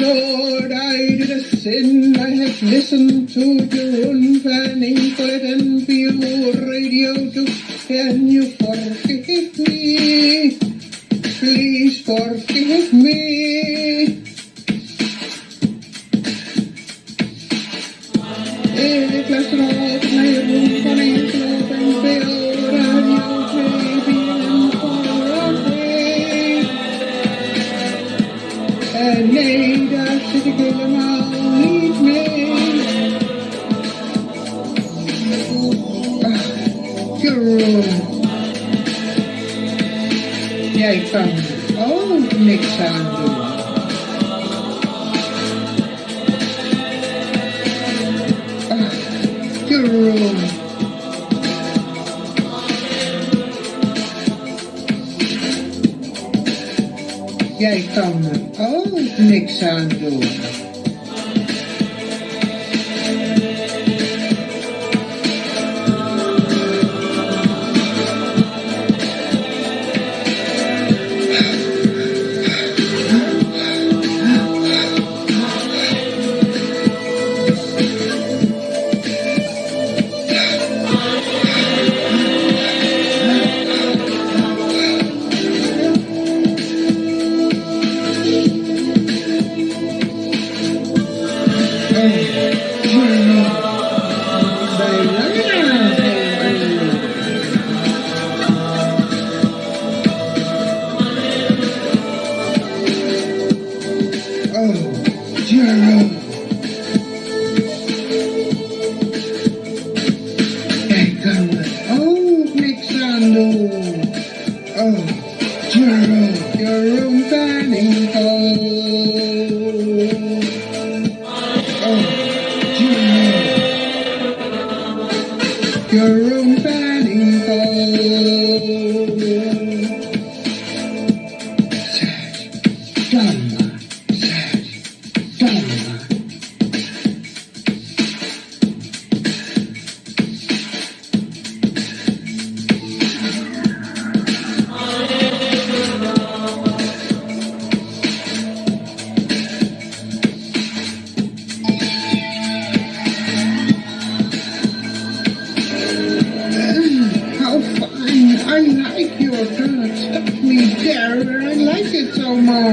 Lord, I did a sin. I have listened to your unfanning poet and your radio too. Can you forgive me? Please forgive me. La stropna And later to the girl. Ah, niks aan Jij kan er ook niks aan doen. Oh,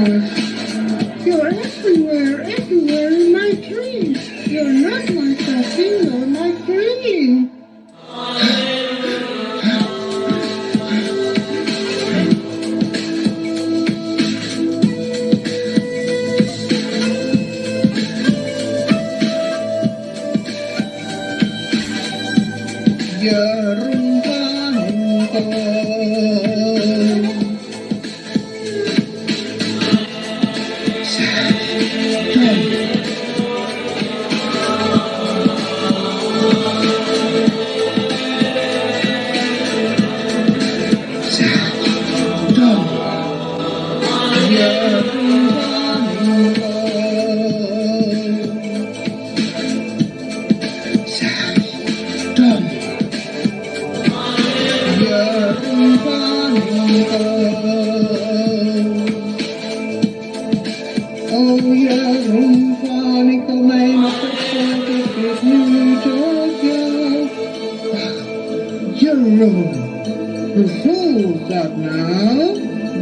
You're everywhere, everywhere in my dreams. You're not my coffee, you're my dream. Oh Nou?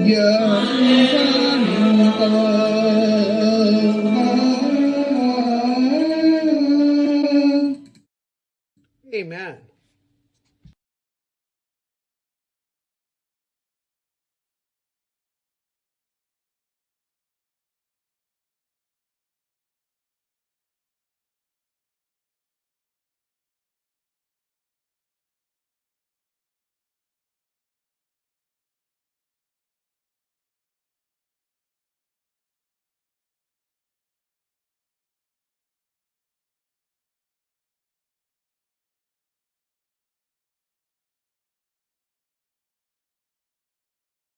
Ja, rumfanico. Amen.